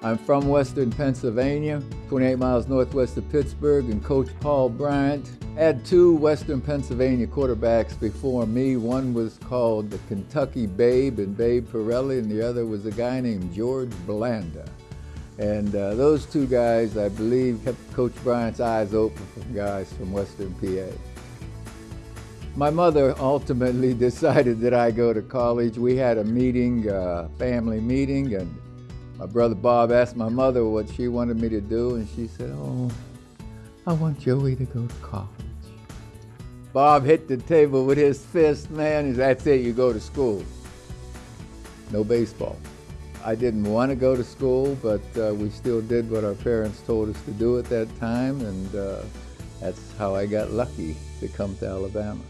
I'm from Western Pennsylvania, 28 miles northwest of Pittsburgh, and Coach Paul Bryant had two Western Pennsylvania quarterbacks before me. One was called the Kentucky Babe and Babe Parilli, and the other was a guy named George Blanda. And uh, those two guys, I believe, kept Coach Bryant's eyes open for guys from Western PA. My mother ultimately decided that I go to college. We had a meeting, a family meeting, and my brother Bob asked my mother what she wanted me to do, and she said, oh, I want Joey to go to college. Bob hit the table with his fist, man, that's it, you go to school. No baseball. I didn't want to go to school, but uh, we still did what our parents told us to do at that time, and uh, that's how I got lucky to come to Alabama.